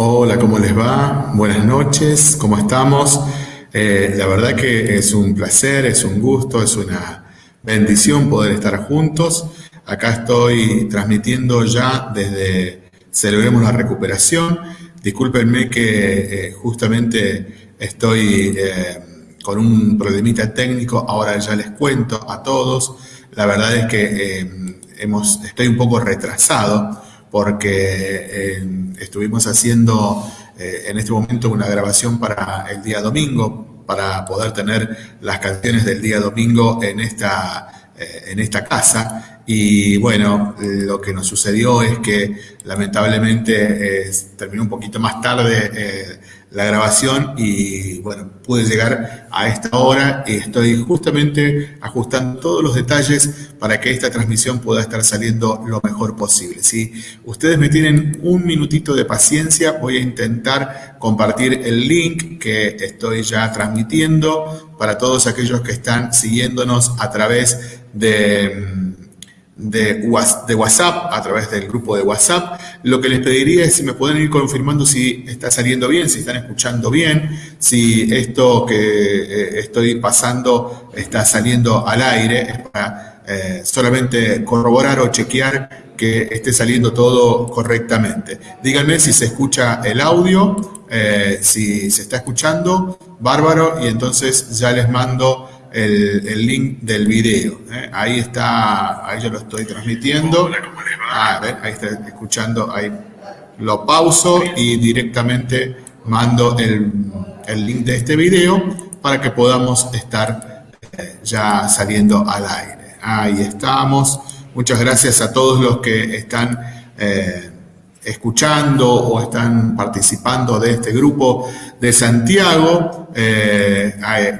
Hola, ¿cómo les va? Buenas noches, ¿cómo estamos? Eh, la verdad que es un placer, es un gusto, es una bendición poder estar juntos. Acá estoy transmitiendo ya desde Celebremos la Recuperación. Discúlpenme que eh, justamente estoy eh, con un problemita técnico, ahora ya les cuento a todos. La verdad es que estoy un poco retrasado porque estuvimos haciendo eh, en este momento una grabación para el día domingo, para poder tener las canciones del día domingo en esta, eh, en esta casa. Y bueno, lo que nos sucedió es que lamentablemente terminó un poquito más tarde eh, la grabación y bueno, pude llegar a esta hora y estoy justamente ajustando todos los detalles para que esta transmisión pueda estar saliendo lo mejor posible. Si ustedes me tienen un minutito de paciencia, voy a intentar compartir el link que estoy ya transmitiendo para todos aquellos que están siguiéndonos a través de de, WhatsApp, a través del grupo de WhatsApp. Lo que les pediría es si me pueden ir confirmando si está saliendo bien, si están escuchando bien, si esto que eh, estoy pasando está saliendo al aire, es para eh, solamente corroborar o chequear que esté saliendo todo correctamente. Díganme si se escucha el audio, eh, si se está escuchando, bárbaro, y entonces ya les mando el, link del video. ¿eh? Ahí está, ahí yo lo estoy transmitiendo. Ah, ahí está escuchando, ahí lo pauso y directamente mando el, link de este video para que podamos estar eh, ya saliendo al aire. Ahí estamos. Muchas gracias a todos los que están eh, escuchando o están participando de este grupo de Santiago.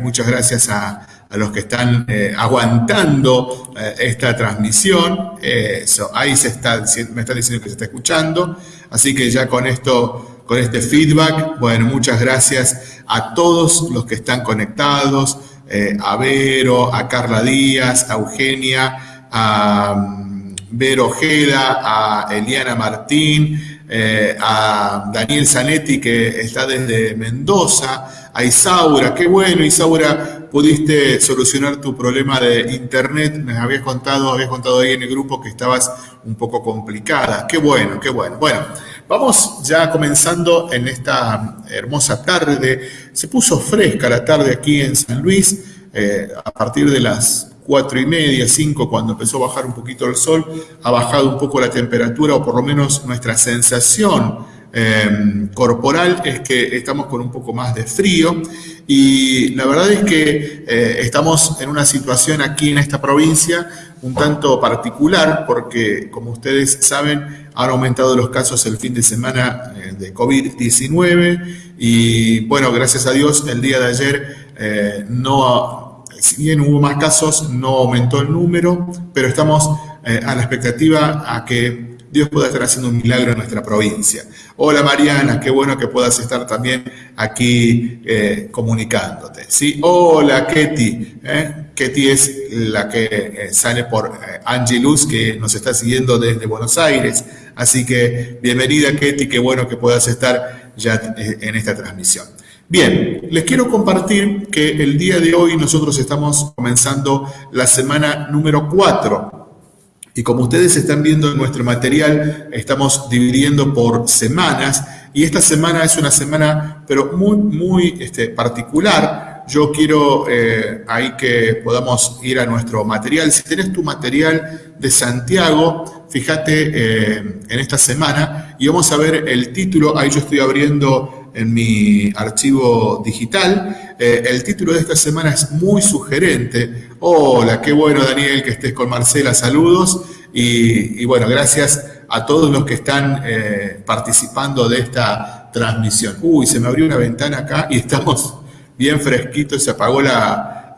muchas gracias a, a los que están eh, aguantando eh, esta transmisión. eso, ahí se está, me diciendo que se está escuchando. Así que ya con esto, con este feedback, bueno, muchas gracias a todos los que están conectados, eh, a Vero, a Carla Díaz, a Eugenia, a mm, Vero Ojeda, a Eliana Martín, a Daniel Zanetti que está desde Mendoza, a Isaura, qué bueno Isaura, pudiste solucionar tu problema de internet. Me habías contado, habías contado ahí en el grupo que estabas un poco complicada. Qué bueno, qué bueno. Bueno, vamos ya comenzando en esta hermosa tarde. Se puso fresca la tarde aquí en San Luis. Eh, a partir de las cuatro y media, cinco, cuando empezó a bajar un poquito el sol, ha bajado un poco la temperatura o por lo menos nuestra sensación Em, corporal es que estamos con un poco más de frío. Y la verdad es que eh, estamos en una situación aquí en esta provincia un tanto particular porque como ustedes saben han aumentado los casos el fin de semana eh, de COVID-19 y bueno, gracias a Dios el día de ayer eh, no, si bien hubo más casos, no aumentó el número, pero estamos a la expectativa a que Dios pueda estar haciendo un milagro en nuestra provincia. Hola Mariana, qué bueno que puedas estar también aquí eh, comunicándote. ¿sí? Hola Ketty, ¿eh? Ketty es la que eh, sale por eh, Angelus, que nos está siguiendo desde Buenos Aires. Así que bienvenida Ketty, qué bueno que puedas estar ya en esta transmisión. Bien, les quiero compartir que el día de hoy nosotros estamos comenzando la semana número 4 y como ustedes están viendo en nuestro material, estamos dividiendo por semanas y esta semana es una semana pero muy, muy este, particular. Yo quiero eh, ahí que podamos ir a nuestro material. Si tenés tu material de Santiago, fíjate eh, en esta semana y vamos a ver el título. Ahí yo estoy abriendo en mi archivo digital. Eh, el título de esta semana es muy sugerente. Hola, qué bueno Daniel que estés con Marcela, saludos. Y, bueno, gracias a todos los que están eh, participando de esta transmisión. Uy, se me abrió una ventana acá y estamos bien fresquitos, se apagó la,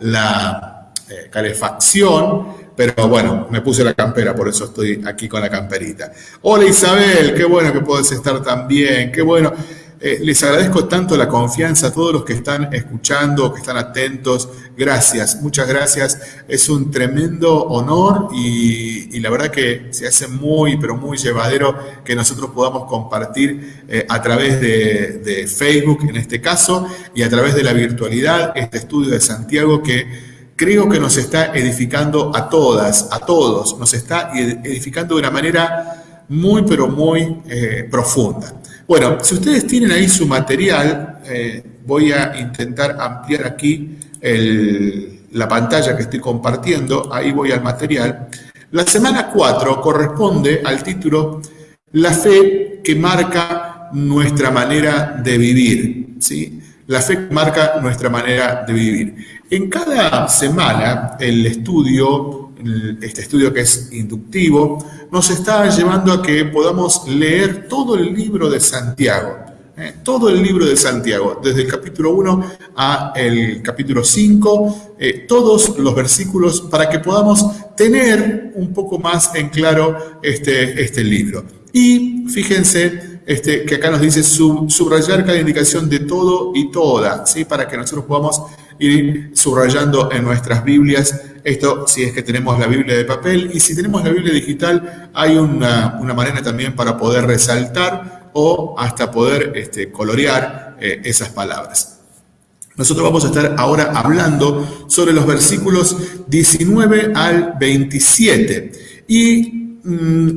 eh, calefacción. Pero bueno, me puse la campera, por eso estoy aquí con la camperita. Hola Isabel, qué bueno que puedes estar también, qué bueno. Eh, les agradezco tanto la confianza a todos los que están escuchando, que están atentos. Gracias, muchas gracias. Es un tremendo honor y, la verdad que se hace muy, pero muy llevadero que nosotros podamos compartir eh, a través de, Facebook, en este caso, y a través de la virtualidad, este estudio de Santiago que creo que nos está edificando a todas, a todos, nos está edificando de una manera muy, pero muy eh, profunda. Bueno, si ustedes tienen ahí su material, eh, voy a intentar ampliar aquí la pantalla que estoy compartiendo, ahí voy al material. La semana 4 corresponde al título La fe que marca nuestra manera de vivir. ¿sí? La fe que marca nuestra manera de vivir. En cada semana el estudio, este estudio que es inductivo, nos está llevando a que podamos leer todo el libro de Santiago. ¿eh? todo el libro de Santiago, desde el capítulo 1 a el capítulo 5, eh, todos los versículos para que podamos tener un poco más en claro este, este libro. Y fíjense este, que acá nos dice subrayar cada indicación de todo y toda, ¿sí? para que nosotros podamos ir subrayando en nuestras Biblias. Esto si es que tenemos la Biblia de papel y si tenemos la Biblia digital hay una, manera también para poder resaltar o hasta poder este, colorear eh, esas palabras. Nosotros vamos a estar ahora hablando sobre los versículos 19 al 27 y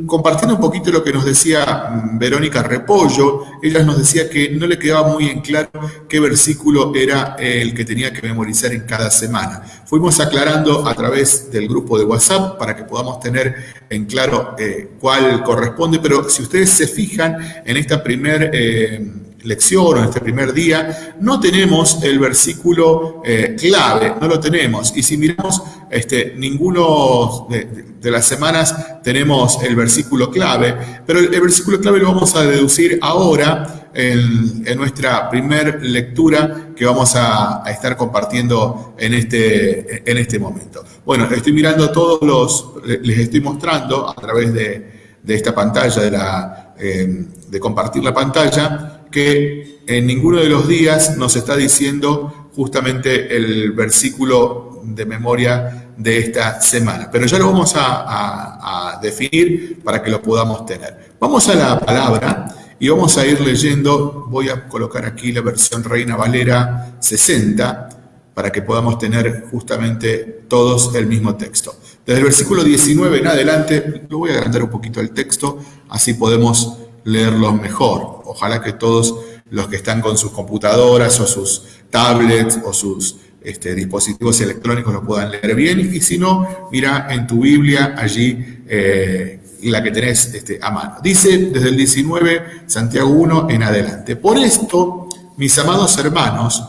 compartiendo un poquito lo que nos decía mm, Verónica Repollo, ella nos decía que no le quedaba muy en claro qué versículo era el que tenía que memorizar en cada semana. Fuimos aclarando a través del grupo de WhatsApp para que podamos tener en claro eh, cuál corresponde, pero si ustedes se fijan en esta primer... Eh, lección o en este primer día, no tenemos el versículo eh, clave, no lo tenemos. Y si miramos este, ninguno de, las semanas tenemos el versículo clave, pero el, versículo clave lo vamos a deducir ahora en, nuestra primer lectura que vamos a, estar compartiendo en este, en este momento. Bueno, estoy mirando todos los, les estoy mostrando a través de, esta pantalla, de, la, eh, de compartir la pantalla, que en ninguno de los días nos está diciendo justamente el versículo de memoria de esta semana. Pero ya lo vamos a, definir para que lo podamos tener. Vamos a la palabra y vamos a ir leyendo, voy a colocar aquí la versión Reina Valera 60 para que podamos tener justamente todos el mismo texto. Desde el versículo 19 en adelante, lo voy a agrandar un poquito el texto, así podemos leerlo mejor. Ojalá que todos los que están con sus computadoras o sus tablets o sus este, dispositivos electrónicos lo puedan leer bien. Y si no, mira en tu Biblia allí eh, la que tenés este, a mano. Dice desde el 19, Santiago 1 en adelante. Por esto, mis amados hermanos,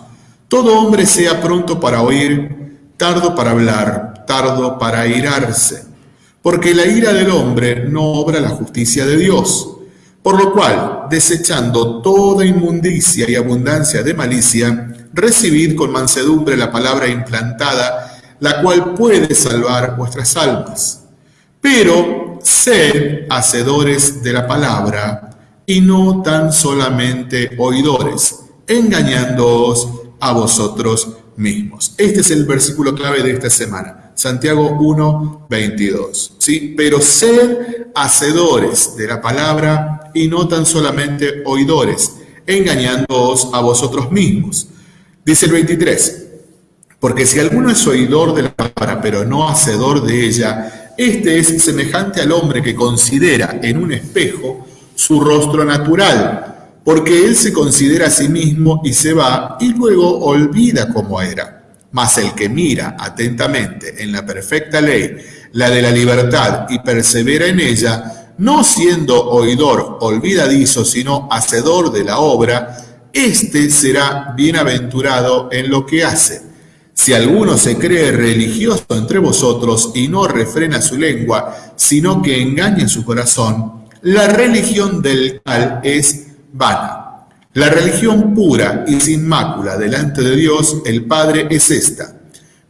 todo hombre sea pronto para oír, tardo para hablar, tardo para airarse, porque la ira del hombre no obra la justicia de Dios. Por lo cual, desechando toda inmundicia y abundancia de malicia, recibid con mansedumbre la palabra implantada, la cual puede salvar vuestras almas. Pero sed hacedores de la palabra y no tan solamente oidores, engañándoos a vosotros mismos. Este es el versículo clave de esta semana. Santiago 1, 22. ¿sí? Pero sed hacedores de la palabra y no tan solamente oidores, engañándoos a vosotros mismos. Dice el 23. Porque si alguno es oidor de la palabra, pero no hacedor de ella, este es semejante al hombre que considera en un espejo su rostro natural, porque él se considera a sí mismo y se va y luego olvida cómo era. Mas el que mira atentamente en la perfecta ley, la de la libertad, y persevera en ella, no siendo oidor olvidadizo, sino hacedor de la obra, éste será bienaventurado en lo que hace. Si alguno se cree religioso entre vosotros y no refrena su lengua, sino que engaña su corazón, la religión del tal es vana. La religión pura y sin mácula delante de Dios, el Padre, es esta.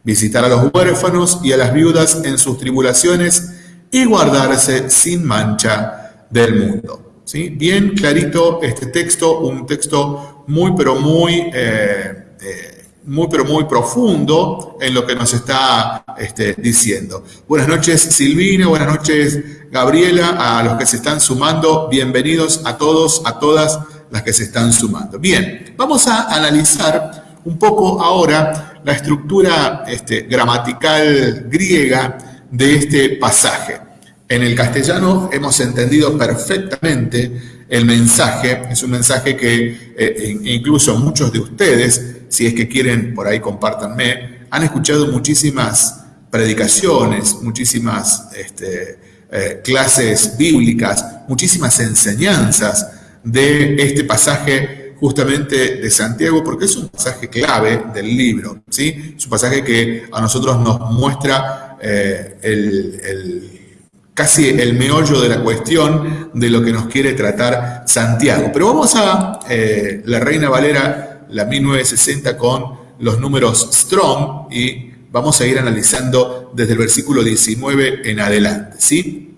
Visitar a los huérfanos y a las viudas en sus tribulaciones y guardarse sin mancha del mundo. ¿sí? Bien clarito este texto, un texto muy, pero muy, eh, eh, muy, pero muy profundo en lo que nos está este, diciendo. Buenas noches Silvina, buenas noches Gabriela, a los que se están sumando, bienvenidos a todos, a todas las que se están sumando. Bien, vamos a analizar un poco ahora la estructura este, gramatical griega de este pasaje. En el castellano hemos entendido perfectamente el mensaje, es un mensaje que eh, incluso muchos de ustedes, si es que quieren, por ahí compártanme, han escuchado muchísimas predicaciones, muchísimas este, eh, clases bíblicas, muchísimas enseñanzas de este pasaje justamente de Santiago, porque es un pasaje clave del libro, ¿sí? Es un pasaje que a nosotros nos muestra eh, el, casi el meollo de la cuestión de lo que nos quiere tratar Santiago. Pero vamos a eh, la Reina Valera, la 1960, con los números Strong y vamos a ir analizando desde el versículo 19 en adelante, ¿sí?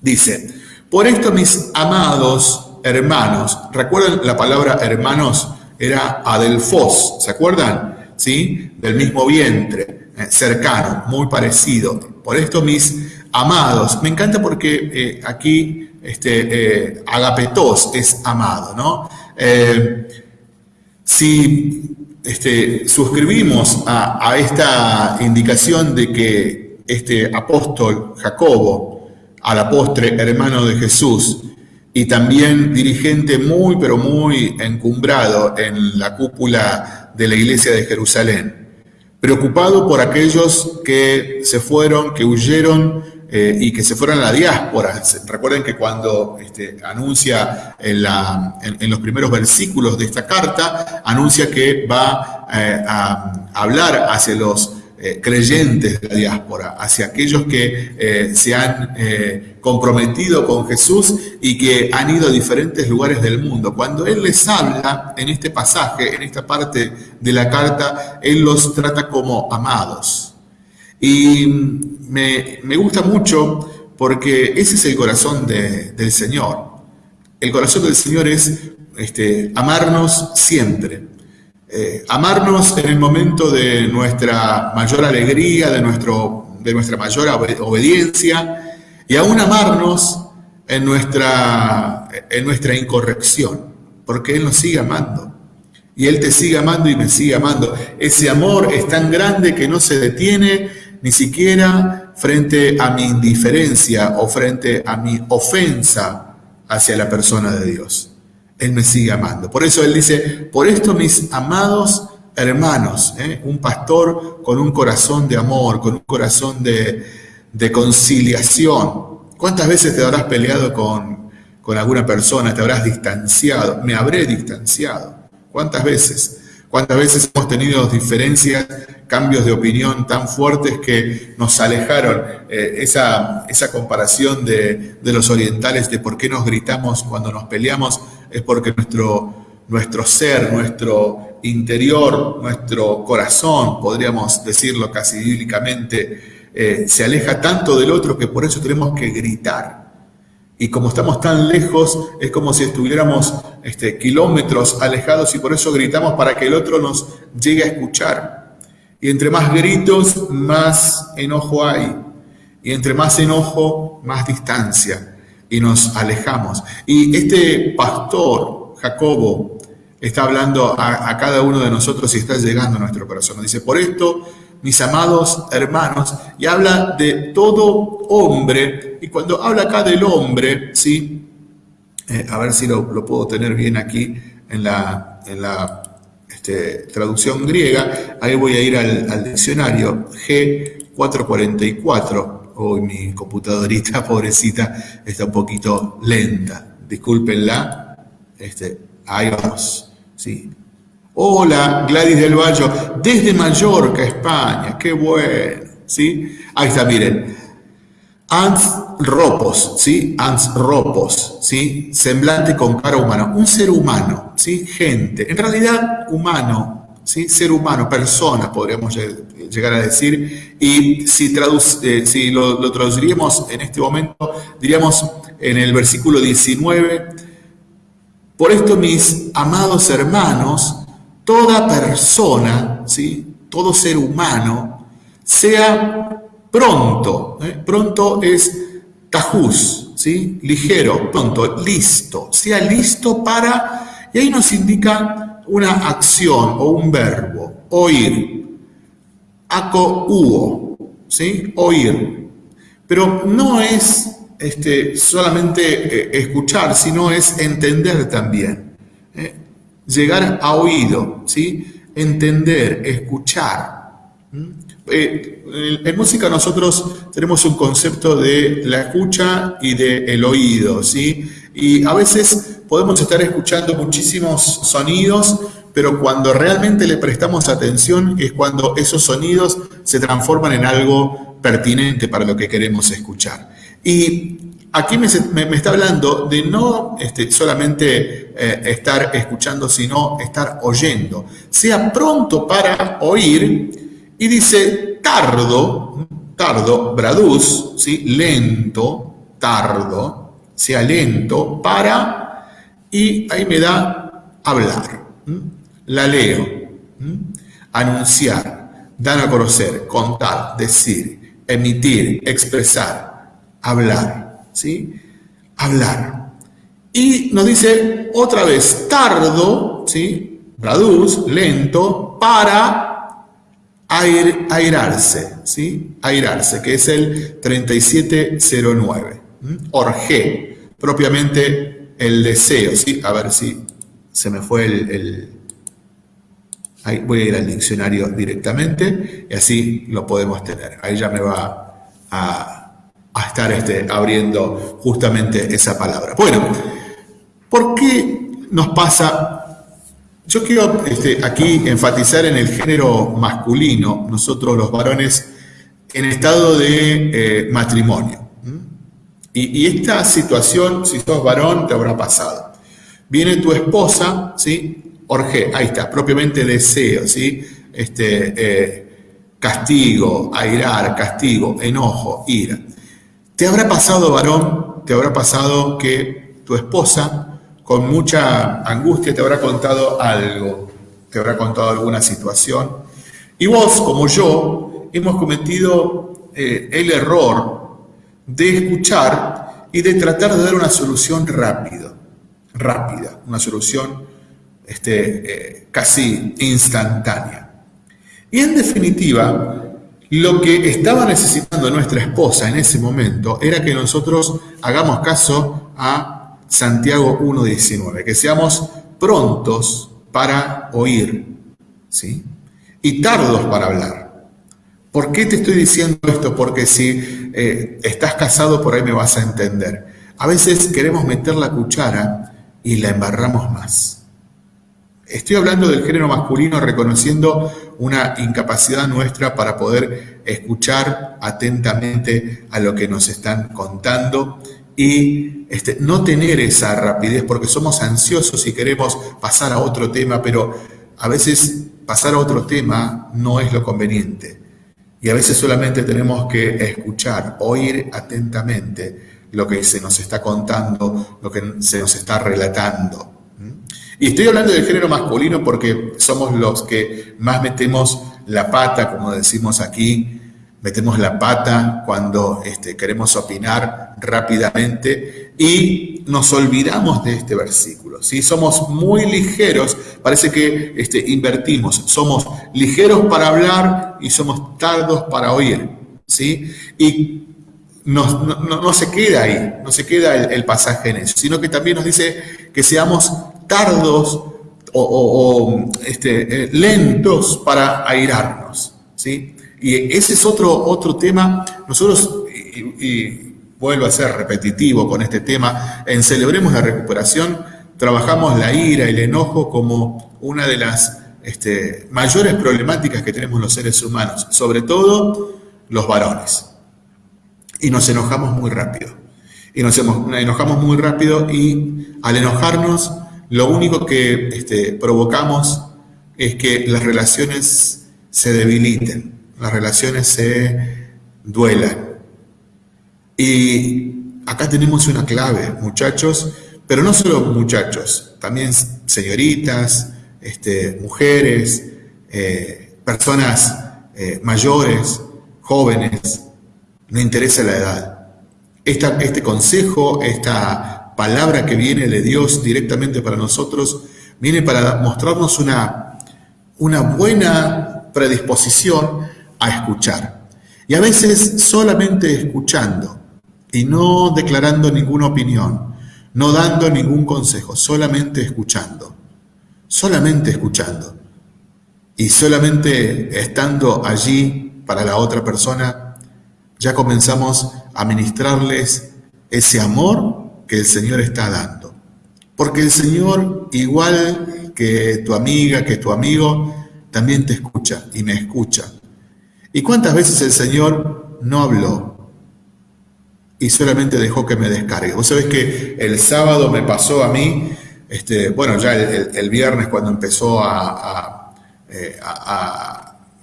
Dice, por esto mis amados hermanos. ¿Recuerdan la palabra hermanos? Era adelfos, ¿se acuerdan? ¿Sí? Del mismo vientre, eh, cercano, muy parecido. Por esto mis amados. Me encanta porque eh, aquí este, eh, agapetos es amado, ¿no? si este, suscribimos a, a esta indicación de que este apóstol Jacobo, a la postre hermano de Jesús, y también dirigente muy, pero muy encumbrado en la cúpula de la iglesia de Jerusalén, preocupado por aquellos que se fueron, que huyeron eh, y que se fueron a la diáspora. Recuerden que cuando este, anuncia en, los primeros versículos de esta carta, anuncia que va eh, a hablar hacia los eh, creyentes de la diáspora, hacia aquellos que eh, se han eh, comprometido con Jesús y que han ido a diferentes lugares del mundo. Cuando Él les habla en este pasaje, en esta parte de la carta, Él los trata como amados. Y me, gusta mucho porque ese es el corazón del Señor. El corazón del Señor es este, amarnos siempre. Eh, amarnos en el momento de nuestra mayor alegría, de, nuestro, de nuestra mayor obediencia, y aún amarnos en nuestra, en nuestra incorrección, porque Él nos sigue amando. Y Él te sigue amando y me sigue amando. Ese amor es tan grande que no se detiene ni siquiera frente a mi indiferencia o frente a mi ofensa hacia la persona de Dios. Él me sigue amando. Por eso Él dice, por esto mis amados hermanos, ¿eh? un pastor con un corazón de amor, con un corazón de, conciliación. ¿Cuántas veces te habrás peleado con, con alguna persona, te habrás distanciado? Me habré distanciado. ¿Cuántas veces? ¿Cuántas veces hemos tenido diferencias, cambios de opinión tan fuertes que nos alejaron? Eh, esa, esa comparación de, de, los orientales de por qué nos gritamos cuando nos peleamos es porque nuestro, nuestro ser, nuestro interior, nuestro corazón, podríamos decirlo casi bíblicamente, eh, se aleja tanto del otro que por eso tenemos que gritar. Y como estamos tan lejos, es como si estuviéramos este, kilómetros alejados y por eso gritamos para que el otro nos llegue a escuchar. Y entre más gritos, más enojo hay. Y entre más enojo, más distancia. Y nos alejamos. Y este pastor, Jacobo, está hablando a, cada uno de nosotros y está llegando a nuestro corazón. Dice, por esto mis amados hermanos, y habla de todo hombre, y cuando habla acá del hombre, ¿sí? Eh, a ver si lo, puedo tener bien aquí en la, en la este, traducción griega, ahí voy a ir al, diccionario G444, hoy mi computadorita pobrecita está un poquito lenta, discúlpenla, este, ahí vamos, ¿sí? Hola, Gladys del Valle, desde Mallorca, España, qué bueno, ¿sí? Ahí está, miren. Ans ropos, ¿sí? Ans ropos, ¿sí? Semblante con cara humana. Un ser humano, ¿sí? Gente. En realidad, humano, ¿sí? Ser humano, persona, podríamos llegar a decir. Y si, eh, si lo, traduciríamos en este momento, diríamos en el versículo 19, por esto mis amados hermanos, toda persona, ¿sí? todo ser humano, sea pronto, ¿eh? pronto es tajús, ¿sí? ligero, pronto, listo, sea listo para, y ahí nos indica una acción o un verbo, oír, aco uo, ¿sí? oír, pero no es este, solamente eh, escuchar, sino es entender también, ¿eh? llegar a oído, ¿sí? entender, escuchar. Eh, en música nosotros tenemos un concepto de la escucha y del oído, ¿sí? Y a veces podemos estar escuchando muchísimos sonidos, pero cuando realmente le prestamos atención es cuando esos sonidos se transforman en algo pertinente para lo que queremos escuchar. Y aquí me, está hablando de no este, solamente eh, estar escuchando, sino estar oyendo. Sea pronto para oír y dice tardo, tardo, braduz, ¿sí? lento, tardo, sea lento para, y ahí me da hablar. La leo, anunciar, dar a conocer, contar, decir, emitir, expresar, hablar, ¿sí? Hablar. Y nos dice otra vez, tardo, ¿sí? Braduz, lento, para airarse, ¿sí? Airarse, que es el 3709. Orge, propiamente el deseo, ¿sí? A ver si se me fue el, Ahí voy a ir al diccionario directamente y así lo podemos tener. Ahí ya me va a, estar este, abriendo justamente esa palabra. Bueno, ¿por qué nos pasa yo quiero este, aquí enfatizar en el género masculino, nosotros los varones, en estado de eh, matrimonio. Y, esta situación, si sos varón, te habrá pasado. Viene tu esposa, ¿sí? Orge, ahí está, propiamente deseo, ¿sí? Este, eh, castigo, airar, castigo, enojo, ira. ¿Te habrá pasado, varón, te habrá pasado que tu esposa con mucha angustia te habrá contado algo, te habrá contado alguna situación. Y vos, como yo, hemos cometido eh, el error de escuchar y de tratar de dar una solución rápida, rápida, una solución este, eh, casi instantánea. Y en definitiva, lo que estaba necesitando nuestra esposa en ese momento era que nosotros hagamos caso a Santiago 1.19, que seamos prontos para oír, ¿sí? Y tardos para hablar. ¿Por qué te estoy diciendo esto? Porque si eh, estás casado por ahí me vas a entender. A veces queremos meter la cuchara y la embarramos más. Estoy hablando del género masculino reconociendo una incapacidad nuestra para poder escuchar atentamente a lo que nos están contando y este, no tener esa rapidez porque somos ansiosos y queremos pasar a otro tema, pero a veces pasar a otro tema no es lo conveniente. Y a veces solamente tenemos que escuchar, oír atentamente lo que se nos está contando, lo que se nos está relatando. Y estoy hablando del género masculino porque somos los que más metemos la pata, como decimos aquí, metemos la pata cuando este, queremos opinar rápidamente y nos olvidamos de este versículo. Si Somos muy ligeros, parece que este, invertimos, somos ligeros para hablar y somos tardos para oír. ¿sí? Y no, se queda ahí, no se queda el, pasaje en eso, sino que también nos dice que seamos tardos o, este, eh, lentos para airarnos. ¿sí? Y ese es otro, otro tema. Nosotros, y, vuelvo a ser repetitivo con este tema, en Celebremos la Recuperación trabajamos la ira, el enojo como una de las este, mayores problemáticas que tenemos los seres humanos, sobre todo los varones. Y nos enojamos muy rápido. Y nos enojamos muy rápido y al enojarnos lo único que este, provocamos es que las relaciones se debiliten las relaciones se duelan. Y acá tenemos una clave, muchachos, pero no solo muchachos, también señoritas, este, mujeres, eh, personas eh, mayores, jóvenes, no interesa la edad. este consejo, esta palabra que viene de Dios directamente para nosotros, viene para mostrarnos una, una buena predisposición a escuchar. Y a veces solamente escuchando y no declarando ninguna opinión, no dando ningún consejo, solamente escuchando, solamente escuchando y solamente estando allí para la otra persona, ya comenzamos a ministrarles ese amor que el Señor está dando. Porque el Señor, igual que tu amiga, que tu amigo, también te escucha y me escucha. ¿Y cuántas veces el Señor no habló y solamente dejó que me descargue? Vos sabés que el sábado me pasó a mí, este, bueno, ya el, viernes cuando empezó a, eh,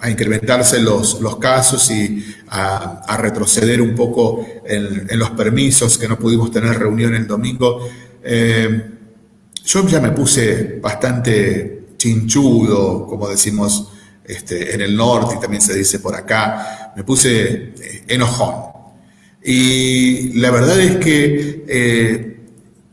incrementarse los, casos y a, retroceder un poco en, los permisos, que no pudimos tener reunión el domingo, eh, yo ya me puse bastante chinchudo, como decimos este, en el norte y también se dice por acá, me puse eh, enojón. Y la verdad es que eh,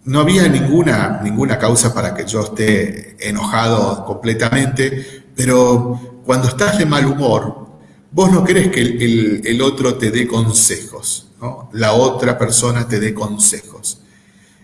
no había ninguna, ninguna causa para que yo esté enojado completamente, pero cuando estás de mal humor, vos no querés que el, otro te dé consejos, la otra persona te dé consejos.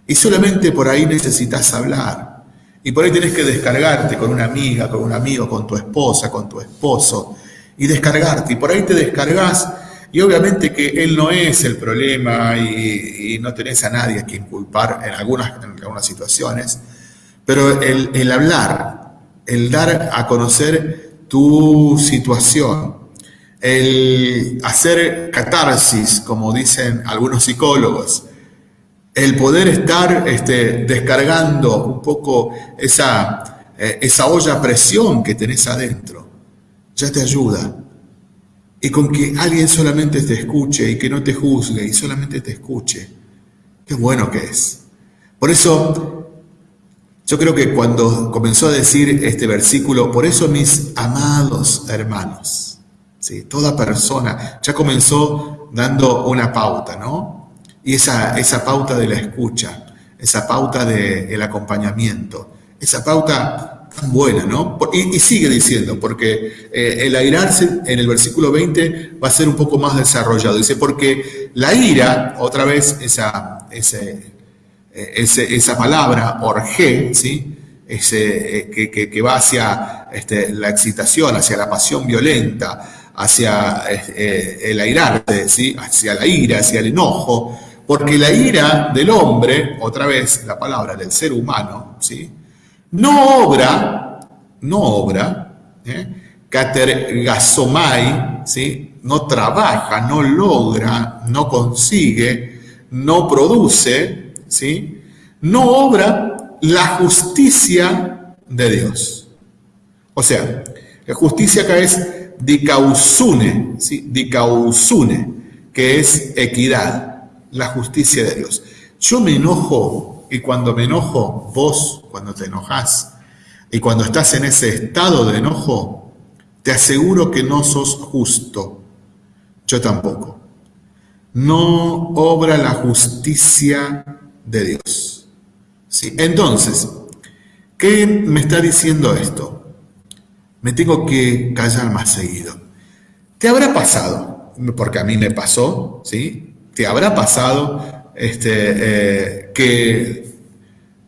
Y solamente por ahí necesitas hablar. Y por ahí tenés que descargarte con una amiga, con un amigo, con tu esposa, con tu esposo, y descargarte. Y por ahí te descargas, y obviamente que él no es el problema y, no tenés a nadie a quien culpar en algunas, en algunas situaciones, pero el, el hablar, el dar a conocer tu situación, el hacer catarsis, como dicen algunos psicólogos, el poder estar este, descargando un poco esa, eh, esa olla presión que tenés adentro, ya te ayuda. Y con que alguien solamente te escuche y que no te juzgue y solamente te escuche, qué bueno que es. Por eso, yo creo que cuando comenzó a decir este versículo, por eso mis amados hermanos, ¿sí? toda persona, ya comenzó dando una pauta, ¿no? Y esa, esa pauta de la escucha, esa pauta del acompañamiento, esa pauta tan buena, ¿no? Y, sigue diciendo, porque eh, el airarse en el versículo 20 va a ser un poco más desarrollado. Dice, porque la ira, otra vez esa, esa palabra, orge, ¿sí? Ese, eh, que, que, va hacia este, la excitación, hacia la pasión violenta, hacia eh, el airarte, ¿sí? hacia la ira, hacia el enojo, porque la ira del hombre, otra vez la palabra del ser humano, ¿sí? no obra, no obra, ¿eh? ¿sí? no trabaja, no logra, no consigue, no produce, ¿sí? no obra la justicia de Dios. O sea, la justicia acá es dicausune, ¿sí? dicausune, que es equidad la justicia de Dios. Yo me enojo y cuando me enojo, vos cuando te enojas y cuando estás en ese estado de enojo, te aseguro que no sos justo. Yo tampoco. No obra la justicia de Dios. ¿Sí? Entonces, ¿qué me está diciendo esto? Me tengo que callar más seguido. ¿Te habrá pasado? Porque a mí me pasó, ¿sí? Te habrá pasado este, eh, que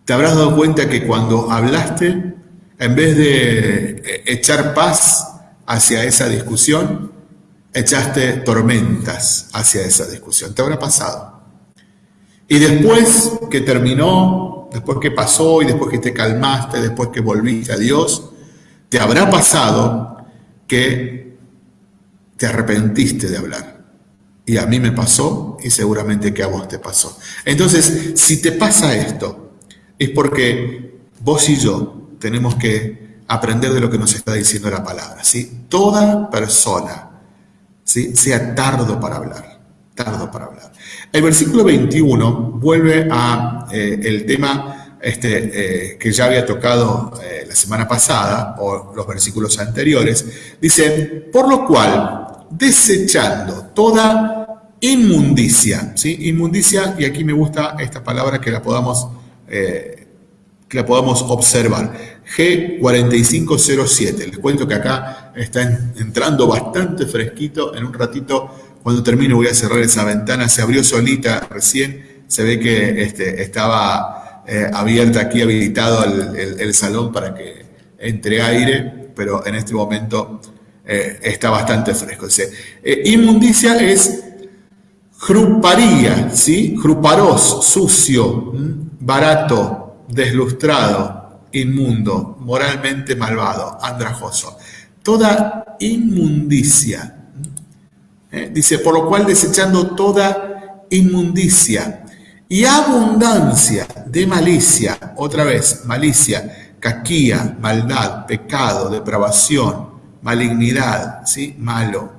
te habrás dado cuenta que cuando hablaste, en vez de eh, echar paz hacia esa discusión, echaste tormentas hacia esa discusión. Te habrá pasado. Y después que terminó, después que pasó y después que te calmaste, después que volviste a Dios, te habrá pasado que te arrepentiste de hablar. Y a mí me pasó y seguramente que a vos te pasó. Entonces, si te pasa esto, es porque vos y yo tenemos que aprender de lo que nos está diciendo la palabra. ¿sí? Toda persona ¿sí? sea tardo para hablar, tardo para hablar. El versículo 21 vuelve a eh, el tema este, eh, que ya había tocado eh, la semana pasada, o los versículos anteriores. Dice, por lo cual, desechando toda inmundicia, ¿sí? Inmundicia, y aquí me gusta esta palabra que la podamos, que la podamos observar. G4507. Les cuento que acá está entrando bastante fresquito. En un ratito, cuando termine, voy a cerrar esa ventana. Se abrió solita recién. Se ve que este, estaba eh, abierta aquí, habilitado el, salón para que entre aire, pero en este momento eh, está bastante fresco. Eh, inmundicia es gruparía, ¿sí? Gruparos, sucio, barato, deslustrado, inmundo, moralmente malvado, andrajoso. Toda inmundicia. ¿eh? Dice, por lo cual desechando toda inmundicia y abundancia de malicia, otra vez, malicia, caquía, maldad, pecado, depravación, malignidad, ¿sí? Malo.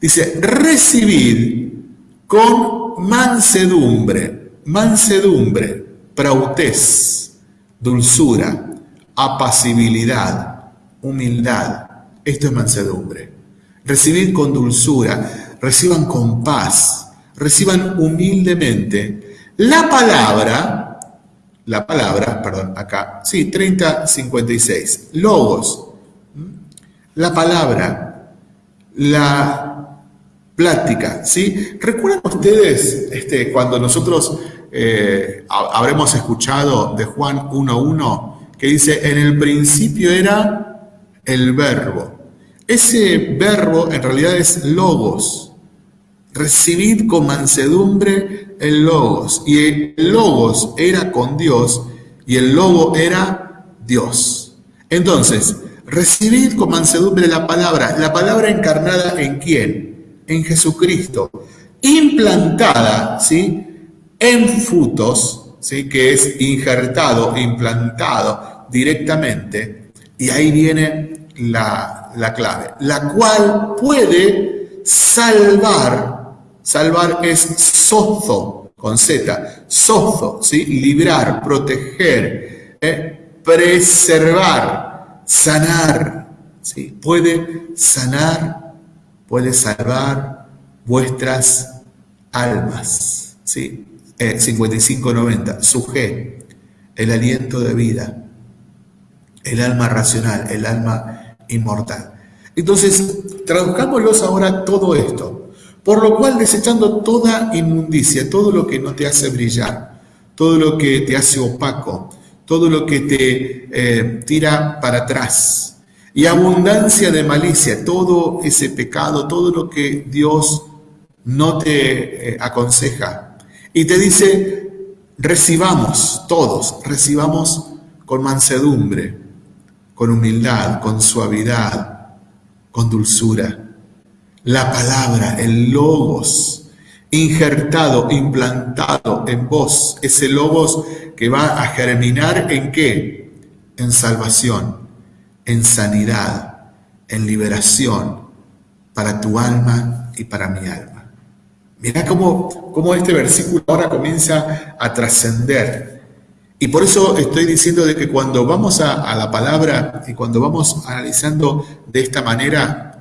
Dice, recibid con mansedumbre, mansedumbre, prautez, dulzura, apacibilidad, humildad. Esto es mansedumbre. Recibid con dulzura, reciban con paz, reciban humildemente la palabra, la palabra, perdón, acá, sí, 3056, logos, la palabra, la plática, ¿sí? ¿Recuerdan ustedes este, cuando nosotros eh, habremos escuchado de Juan 1.1, que dice, en el principio era el verbo. Ese verbo en realidad es logos. Recibid con mansedumbre el logos. Y el logos era con Dios y el logo era Dios. Entonces, recibid con mansedumbre la palabra. La palabra encarnada en quién? En Jesucristo. Implantada, ¿sí? en frutos, ¿sí? que es injertado, implantado directamente, y ahí viene la, clave, la cual puede salvar, salvar es sozo, con Z, sozo, ¿sí? librar, proteger, ¿eh? preservar, sanar, ¿sí? puede sanar, puede salvar vuestras almas. ¿sí? 5590, eh, su G, el aliento de vida, el alma racional, el alma inmortal. Entonces, traduzcámoslos ahora todo esto, por lo cual desechando toda inmundicia, todo lo que no te hace brillar, todo lo que te hace opaco, todo lo que te eh, tira para atrás, y abundancia de malicia, todo ese pecado, todo lo que Dios no te eh, aconseja, y te dice, recibamos todos, recibamos con mansedumbre, con humildad, con suavidad, con dulzura. La palabra, el logos, injertado, implantado en vos, ese logos que va a germinar en qué? En salvación, en sanidad, en liberación para tu alma y para mi alma. Mirá cómo, este versículo ahora comienza a trascender. Y por eso estoy diciendo de que cuando vamos a, la palabra y cuando vamos analizando de esta manera,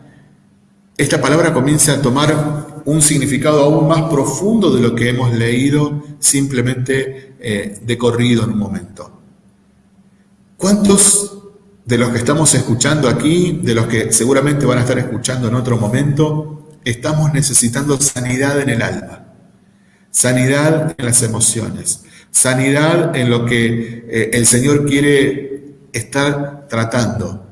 esta palabra comienza a tomar un significado aún más profundo de lo que hemos leído simplemente eh, de corrido en un momento. ¿Cuántos de los que estamos escuchando aquí, de los que seguramente van a estar escuchando en otro momento, estamos necesitando sanidad en el alma, sanidad en las emociones, sanidad en lo que eh, el Señor quiere estar tratando.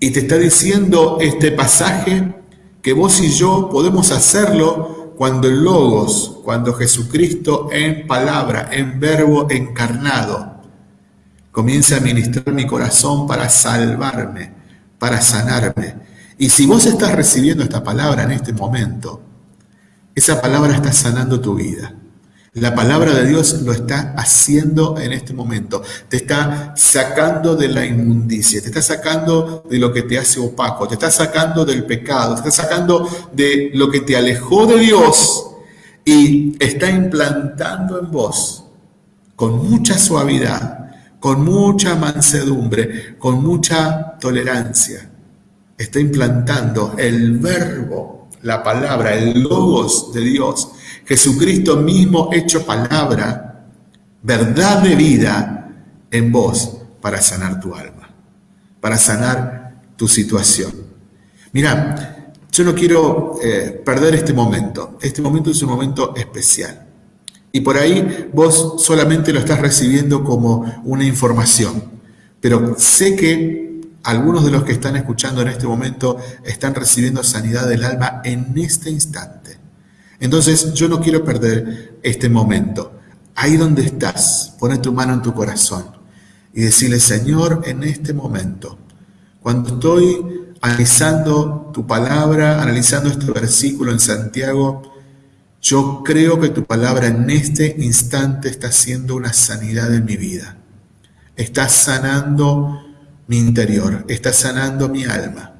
Y te está diciendo este pasaje que vos y yo podemos hacerlo cuando el Logos, cuando Jesucristo en palabra, en verbo encarnado, comienza a ministrar mi corazón para salvarme, para sanarme y si vos estás recibiendo esta palabra en este momento, esa palabra está sanando tu vida. La palabra de Dios lo está haciendo en este momento. Te está sacando de la inmundicia, te está sacando de lo que te hace opaco, te está sacando del pecado, te está sacando de lo que te alejó de Dios y está implantando en vos con mucha suavidad, con mucha mansedumbre, con mucha tolerancia. Está implantando el verbo, la palabra, el logos de Dios Jesucristo mismo hecho palabra, verdad de vida en vos para sanar tu alma, para sanar tu situación. Mira, yo no quiero eh, perder este momento. Este momento es un momento especial. Y por ahí vos solamente lo estás recibiendo como una información. Pero sé que algunos de los que están escuchando en este momento están recibiendo sanidad del alma en este instante. Entonces yo no quiero perder este momento. Ahí donde estás, pone tu mano en tu corazón y decirle, Señor, en este momento, cuando estoy analizando tu palabra, analizando este versículo en Santiago, yo creo que tu palabra en este instante está haciendo una sanidad en mi vida. Está sanando mi interior, está sanando mi alma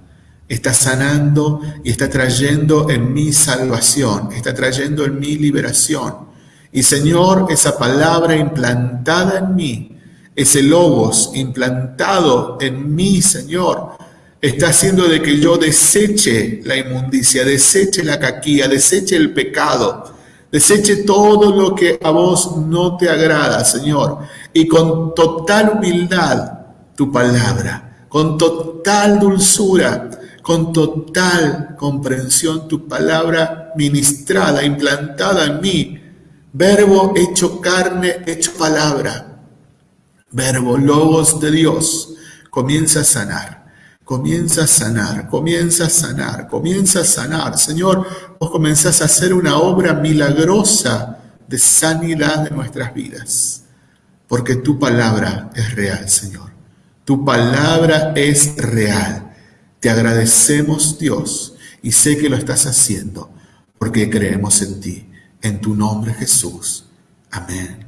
está sanando y está trayendo en mi salvación, está trayendo en mi liberación. Y Señor, esa palabra implantada en mí, ese logos implantado en mí, Señor, está haciendo de que yo deseche la inmundicia, deseche la caquía, deseche el pecado, deseche todo lo que a vos no te agrada, Señor. Y con total humildad, tu palabra, con total dulzura, con total comprensión tu palabra ministrada, implantada en mí, verbo hecho carne, hecho palabra, verbo logos de Dios, comienza a sanar. Comienza a sanar, comienza a sanar, comienza a sanar. Señor, vos comenzás a hacer una obra milagrosa de sanidad de nuestras vidas. Porque tu palabra es real, Señor. Tu palabra es real. Te agradecemos Dios y sé que lo estás haciendo porque creemos en ti, en tu nombre Jesús. Amén.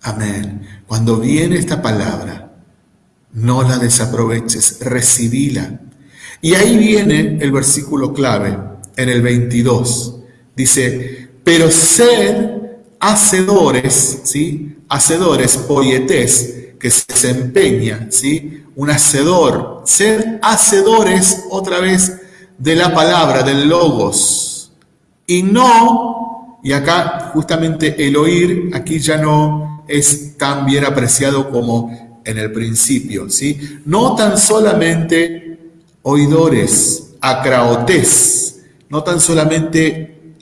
Amén. Cuando viene esta palabra, no la desaproveches, recibíla. Y ahí viene el versículo clave, en el 22. Dice, pero sed hacedores, ¿sí? Hacedores, poietés, que se desempeña, ¿sí? un hacedor, ser hacedores otra vez de la palabra, del logos, y no, y acá justamente el oír, aquí ya no es tan bien apreciado como en el principio, ¿sí? No tan solamente oidores, acraotes, no tan solamente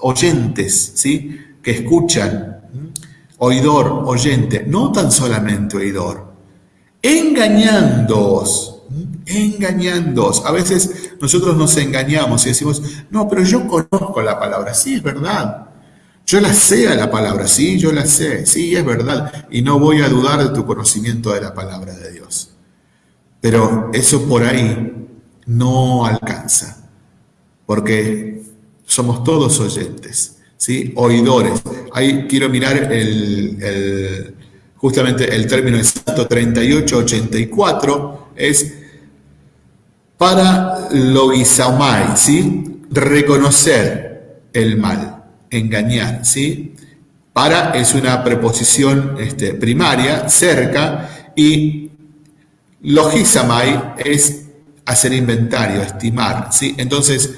oyentes, ¿sí? Que escuchan, oidor, oyente, no tan solamente oidor, engañándoos, engañándoos. A veces nosotros nos engañamos y decimos, no, pero yo conozco la palabra, sí, es verdad. Yo la sé a la palabra, sí, yo la sé, sí, es verdad. Y no voy a dudar de tu conocimiento de la palabra de Dios. Pero eso por ahí no alcanza, porque somos todos oyentes, ¿sí? Oidores. Ahí quiero mirar el justamente el término exacto 3884 es para logizaumai, ¿sí? reconocer el mal, engañar, ¿sí? Para es una preposición este, primaria, cerca, y logizamai es hacer inventario, estimar, ¿sí? Entonces,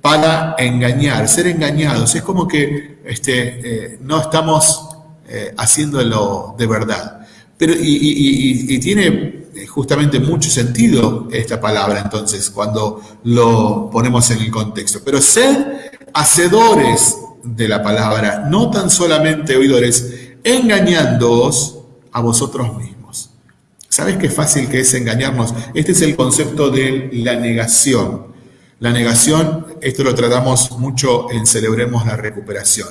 para engañar, ser engañados, es como que este, eh, no estamos eh, haciéndolo de verdad. Pero, y, tiene eh, justamente mucho sentido esta palabra entonces cuando lo ponemos en el contexto. Pero ser hacedores de la palabra, no tan solamente oidores, engañándoos a vosotros mismos. ¿Sabes qué fácil que es engañarnos? Este es el concepto de la negación. La negación, esto lo tratamos mucho en Celebremos la Recuperación.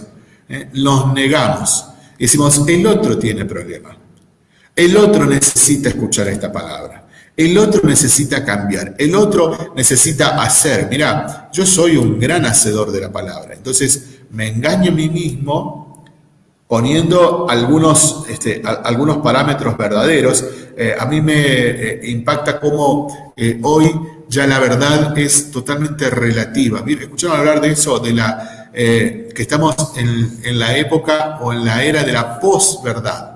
¿eh? Los negamos. Decimos, el otro tiene problema. El otro necesita escuchar esta palabra. El otro necesita cambiar. El otro necesita hacer. Mira, yo soy un gran hacedor de la palabra. Entonces me engaño a mí mismo poniendo algunos, este, algunos parámetros verdaderos, eh, a mí me eh, impacta cómo hoy ya la verdad es totalmente relativa. ¿Escucharon hablar de eso, de la, que estamos en, en, la época o en la era de la posverdad?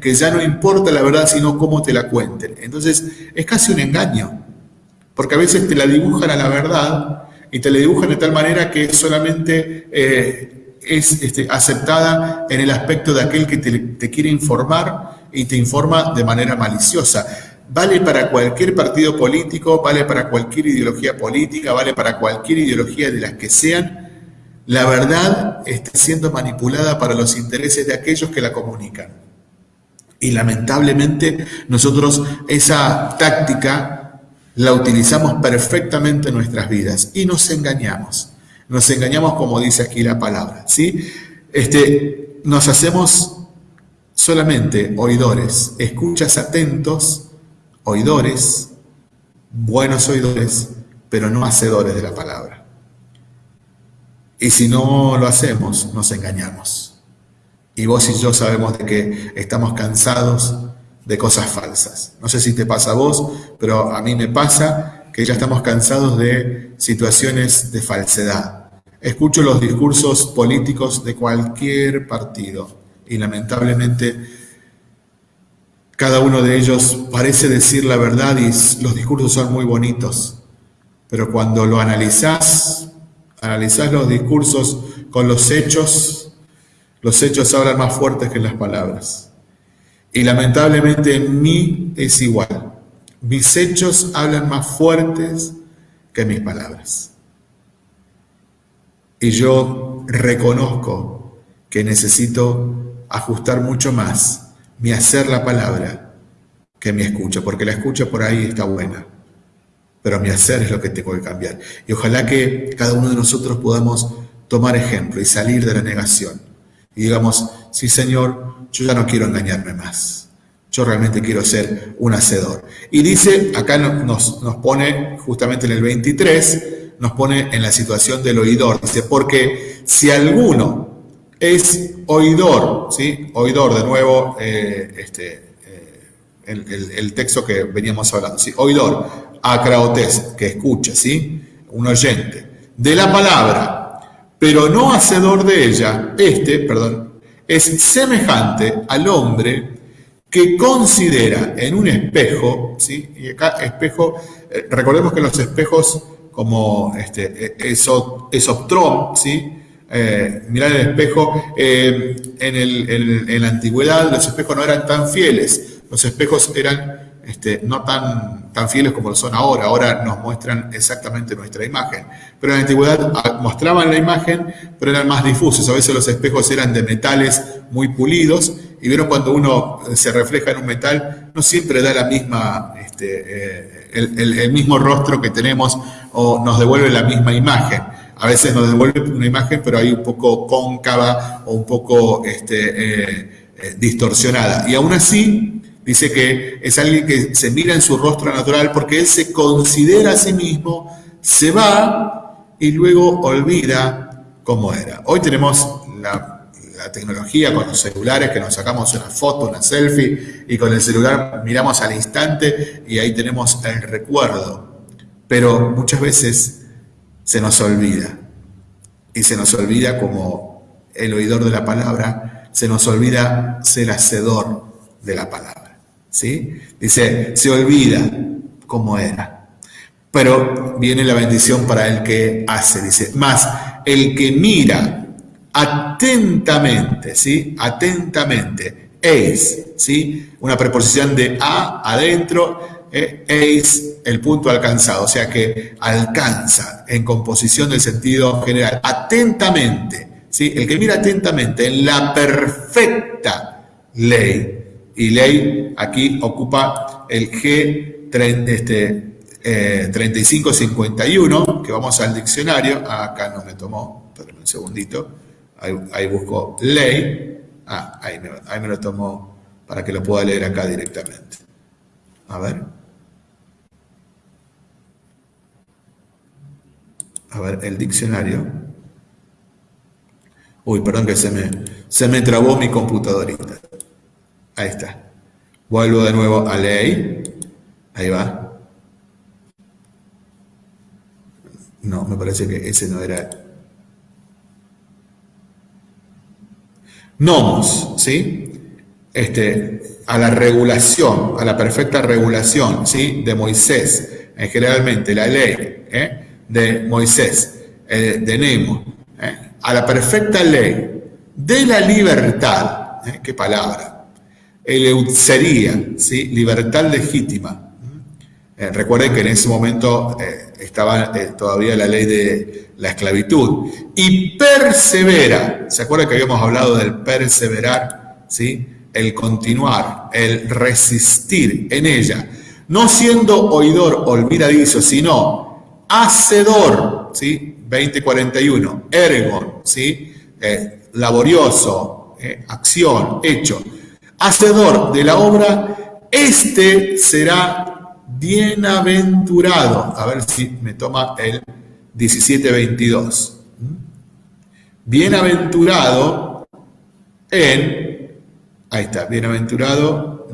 que ya no importa la verdad, sino cómo te la cuenten. Entonces, es casi un engaño, porque a veces te la dibujan a la verdad y te la dibujan de tal manera que solamente eh, es este, aceptada en el aspecto de aquel que te, quiere informar y te informa de manera maliciosa. Vale para cualquier partido político, vale para cualquier ideología política, vale para cualquier ideología de las que sean. La verdad está siendo manipulada para los intereses de aquellos que la comunican. Y lamentablemente nosotros esa táctica la utilizamos perfectamente en nuestras vidas y nos engañamos. Nos engañamos como dice aquí la palabra, ¿sí? Este, nos hacemos solamente oidores, escuchas atentos, oidores, buenos oidores, pero no hacedores de la palabra. Y si no lo hacemos, nos engañamos. Y vos y yo sabemos de que estamos cansados de cosas falsas. No sé si te pasa a vos, pero a mí me pasa que ya estamos cansados de situaciones de falsedad. Escucho los discursos políticos de cualquier partido y lamentablemente cada uno de ellos parece decir la verdad y los discursos son muy bonitos, pero cuando lo analizás, analizás los discursos con los hechos, los hechos hablan más fuertes que las palabras. Y lamentablemente en mí es igual. Mis hechos hablan más fuertes que mis palabras. Y yo reconozco que necesito ajustar mucho más mi hacer la palabra que mi escucha, porque la escucha por ahí está buena, pero mi hacer es lo que tengo que cambiar. Y ojalá que cada uno de nosotros podamos tomar ejemplo y salir de la negación. Y digamos, sí Señor, yo ya no quiero engañarme más. Yo realmente quiero ser un hacedor. Y dice, acá nos, nos pone justamente en el 23, nos pone en la situación del oidor. Dice, porque si alguno es oidor, ¿sí? Oidor, de nuevo, eh, este, eh, el, texto que veníamos hablando, ¿sí? Oidor, acraotes, que escucha, ¿sí? Un oyente, de la palabra, pero no hacedor de ella, este, perdón, es semejante al hombre que considera en un espejo, ¿sí? y acá espejo, eh, recordemos que los espejos como este, e, esoptrom, ¿sí? Eh, mirar el espejo, eh, en, en la antigüedad los espejos no eran tan fieles, los espejos eran este, no tan, tan fieles como lo son ahora, ahora nos muestran exactamente nuestra imagen. Pero en la antigüedad ah, mostraban la imagen, pero eran más difusos, a veces los espejos eran de metales muy pulidos, y vieron cuando uno se refleja en un metal, no siempre da la misma, este, eh, el, mismo rostro que tenemos o nos devuelve la misma imagen. A veces nos devuelve una imagen, pero hay un poco cóncava o un poco este, eh, eh, distorsionada. Y aún así, Dice que es alguien que se mira en su rostro natural porque él se considera a sí mismo, se va y luego olvida cómo era. Hoy tenemos la, tecnología con los celulares que nos sacamos una foto, una selfie y con el celular miramos al instante y ahí tenemos el recuerdo. Pero muchas veces se nos olvida y se nos olvida como el oidor de la palabra, se nos olvida ser hacedor de la palabra. Dice, se olvida cómo era. Pero viene la bendición para el que hace, dice, más el que mira atentamente, ¿sí? Atentamente, eis, ¿sí? Una preposición de a, adentro, eh, eis, el punto alcanzado, o sea que alcanza en composición del sentido general, atentamente, ¿sí? El que mira atentamente en la perfecta ley y ley aquí ocupa el G 3551, este, que vamos al diccionario, ah, acá no me tomó, espérenme un segundito, ahí, busco ley, ah, ahí me, ahí me lo tomó para que lo pueda leer acá directamente. A ver. A ver, el diccionario. Uy, perdón que se me, se me trabó mi computadorita. Ahí está. Vuelvo de nuevo a ley. Ahí va. No, me parece que ese no era. Nomos, ¿sí? Este, a la regulación, a la perfecta regulación, ¿sí? De Moisés. Eh, generalmente la ley ¿eh? de Moisés, eh, de Nemo, a la perfecta ley de la libertad, qué palabra, sería ¿sí? libertad legítima, eh, recuerden que en ese momento eh, estaba eh, todavía la ley de la esclavitud. Y persevera. ¿Se acuerdan que habíamos hablado del perseverar? ¿Sí? El continuar, el resistir en ella. No siendo oidor olvidadizo, sino hacedor. ¿Sí? 2041. Ergon. ¿Sí? laborioso. acción. Hecho. Hacedor de la obra. Este será bienaventurado. A ver si me toma el 1722. Bienaventurado en, ahí está, bienaventurado,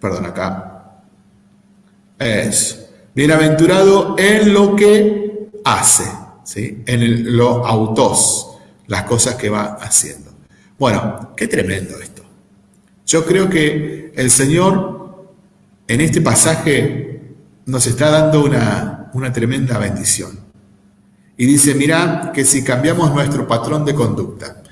perdón acá, es bienaventurado en lo que hace, ¿sí? en lo autos, las cosas que va haciendo. Bueno, qué tremendo esto. Yo creo que el Señor en este pasaje nos está dando una, tremenda bendición. Y dice, mira, que si cambiamos nuestro patrón de conducta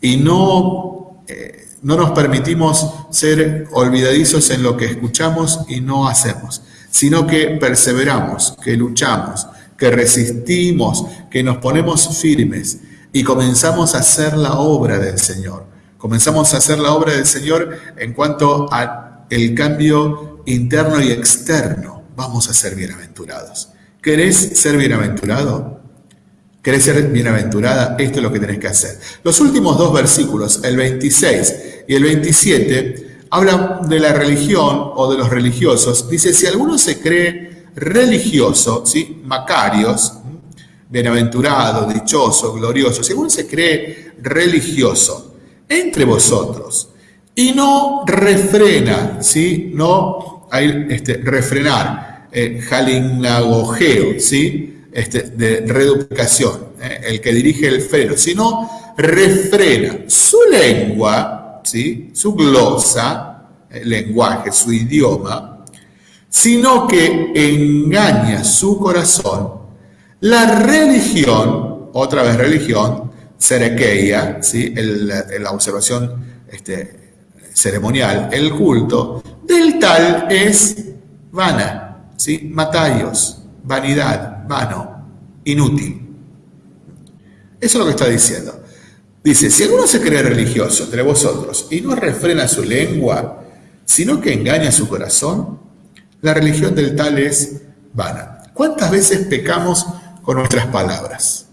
y no, eh, no nos permitimos ser olvidadizos en lo que escuchamos y no hacemos, sino que perseveramos, que luchamos, que resistimos, que nos ponemos firmes y comenzamos a hacer la obra del Señor Comenzamos a hacer la obra del Señor en cuanto al cambio interno y externo. Vamos a ser bienaventurados. ¿Querés ser bienaventurado? ¿Querés ser bienaventurada? Esto es lo que tenés que hacer. Los últimos dos versículos, el 26 y el 27, hablan de la religión o de los religiosos. Dice, si alguno se cree religioso, ¿sí? Macarios, bienaventurado, dichoso, glorioso, alguno se cree religioso, entre vosotros y no refrena, ¿sí? No hay este, refrenar, eh, jalinagogeo, ¿sí? Este, de reduplicación, ¿eh? el que dirige el freno, sino refrena su lengua, ¿sí? Su glosa, el lenguaje, su idioma, sino que engaña su corazón, la religión, otra vez religión, Serekeia, ¿sí? la observación este, ceremonial, el culto, del tal es vana, ¿sí? matayos, vanidad, vano, inútil. Eso es lo que está diciendo. Dice, si alguno se cree religioso entre vosotros y no refrena su lengua, sino que engaña su corazón, la religión del tal es vana. ¿Cuántas veces pecamos con nuestras palabras?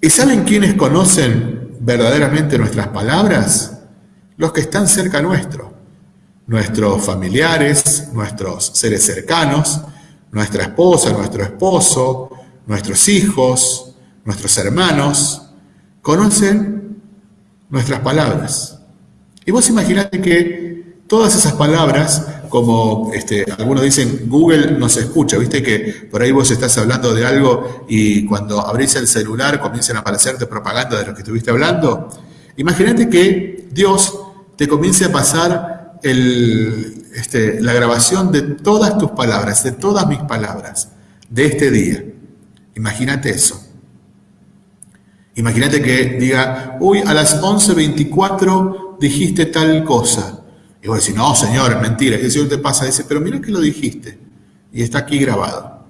¿Y saben quiénes conocen verdaderamente nuestras palabras? Los que están cerca nuestro, nuestros familiares, nuestros seres cercanos, nuestra esposa, nuestro esposo, nuestros hijos, nuestros hermanos, conocen nuestras palabras. Y vos imaginate que todas esas palabras como este, algunos dicen, Google nos escucha, viste que por ahí vos estás hablando de algo y cuando abrís el celular comienzan a aparecerte propaganda de lo que estuviste hablando. Imagínate que Dios te comience a pasar este, la grabación de todas tus palabras, de todas mis palabras, de este día. Imagínate eso. Imagínate que diga, uy, a las 11.24 dijiste tal cosa. Y vos decís, no, señor, mentira. Y el Señor te pasa y dice, pero mira que lo dijiste. Y está aquí grabado.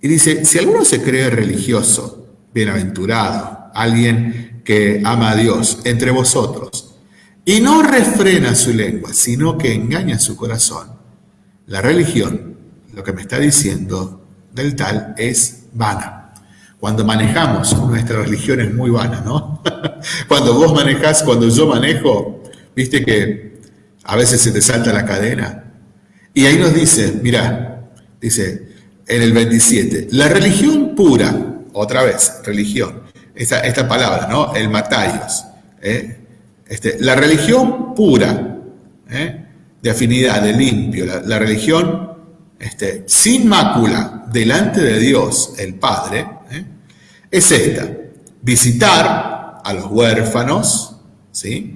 Y dice, si alguno se cree religioso, bienaventurado, alguien que ama a Dios entre vosotros, y no refrena su lengua, sino que engaña su corazón, la religión, lo que me está diciendo del tal, es vana. Cuando manejamos, nuestra religión es muy vana, ¿no? cuando vos manejás, cuando yo manejo, Viste que a veces se te salta la cadena. Y ahí nos dice, mira, dice en el 27, la religión pura otra vez, religión. Esta, esta palabra, ¿no? El matarios. ¿eh? Este, la religión pura, ¿eh? de afinidad, de limpio, la, religión este, sin mácula delante de Dios, el Padre, ¿eh? es esta, visitar a los huérfanos, ¿sí?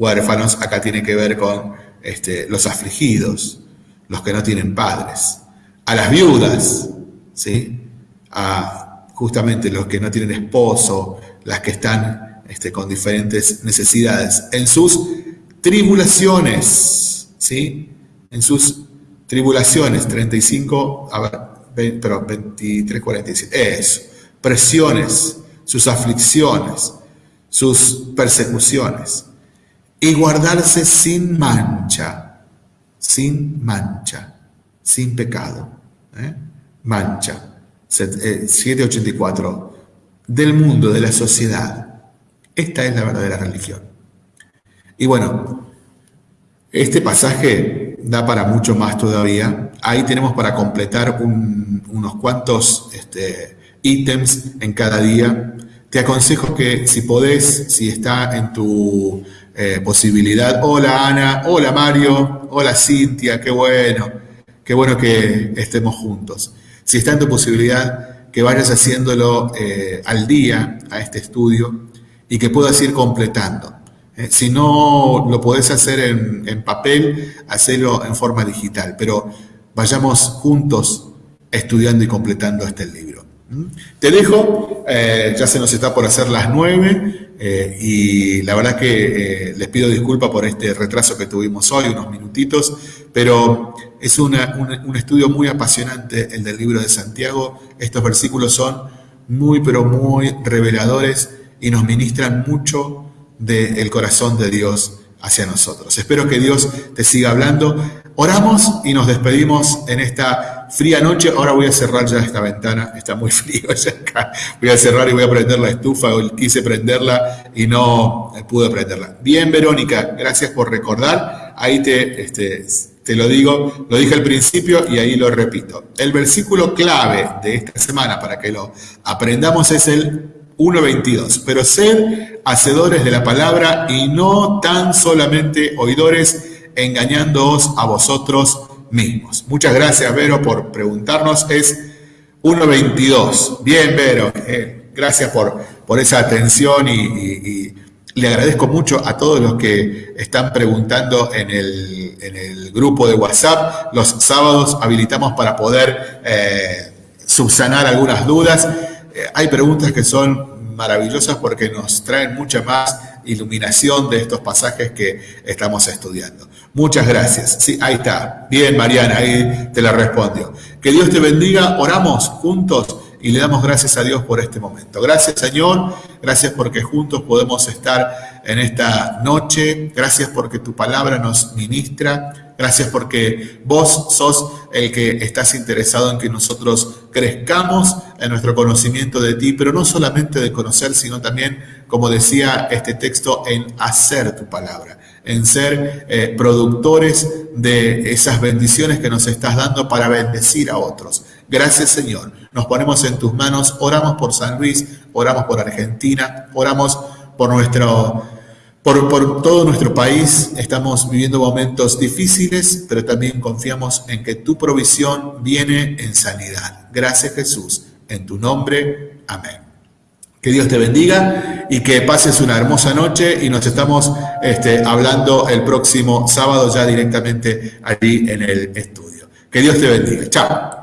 Huérfanos acá tiene que ver con este, los afligidos, los que no tienen padres, a las viudas, ¿sí? a justamente los que no tienen esposo, las que están este, con diferentes necesidades, en sus tribulaciones, ¿sí? en sus tribulaciones, 35, a ver, pero 23, 47, eso, presiones, sus aflicciones, sus persecuciones, y guardarse sin mancha, sin mancha, sin pecado. ¿eh? Mancha, 784, eh, del mundo, de la sociedad. Esta es la verdadera religión. Y bueno, este pasaje da para mucho más todavía. Ahí tenemos para completar unos cuantos este, ítems en cada día. Te aconsejo que si podés, si está en tu eh, posibilidad, hola Ana, hola Mario, hola Cintia, qué bueno, qué bueno que estemos juntos. Si está en tu posibilidad, que vayas haciéndolo eh, al día a este estudio y que puedas ir completando. Eh, si no lo podés hacer en, en papel, hacelo en forma digital, pero vayamos juntos estudiando y completando este libro. Te dejo, eh, ya se nos está por hacer las nueve eh, y la verdad que eh, les pido disculpas por este retraso que tuvimos hoy, unos minutitos, pero es un estudio muy apasionante el del libro de Santiago. Estos versículos son muy, pero muy reveladores y nos ministran mucho del corazón de Dios hacia nosotros. Espero que Dios te siga hablando. Oramos y nos despedimos en esta fría noche. Ahora voy a cerrar ya esta ventana, está muy frío ya acá. Voy a cerrar y voy a prender la estufa. quise prenderla y no pude prenderla. Bien, Verónica, gracias por recordar. Ahí te, este, te lo digo, lo dije al principio y ahí lo repito. El versículo clave de esta semana para que lo aprendamos es el 1.22. Pero sed hacedores de la palabra y no tan solamente oidores, engañándoos a vosotros mismos. Muchas gracias, Vero, por preguntarnos. Es 1.22. Bien, Vero, eh, gracias por, por esa atención y, le agradezco mucho a todos los que están preguntando en el, en el grupo de WhatsApp. Los sábados habilitamos para poder eh, subsanar algunas dudas. Eh, hay preguntas que son maravillosas porque nos traen mucha más iluminación de estos pasajes que estamos estudiando. Muchas gracias. Sí, ahí está. Bien, Mariana, ahí te la respondió. Que Dios te bendiga. Oramos juntos y le damos gracias a Dios por este momento. Gracias Señor, gracias porque juntos podemos estar en esta noche, gracias porque tu palabra nos ministra, gracias porque vos sos el que estás interesado en que nosotros crezcamos en nuestro conocimiento de ti, pero no solamente de conocer, sino también, como decía este texto, en hacer tu palabra en ser eh, productores de esas bendiciones que nos estás dando para bendecir a otros. Gracias Señor. Nos ponemos en tus manos, oramos por San Luis, oramos por Argentina, oramos por nuestro, por, por todo nuestro país. Estamos viviendo momentos difíciles, pero también confiamos en que tu provisión viene en sanidad. Gracias Jesús. En tu nombre. Amén. Que Dios te bendiga y que pases una hermosa noche y nos estamos este, hablando el próximo sábado ya directamente allí en el estudio. Que Dios te bendiga. Chao.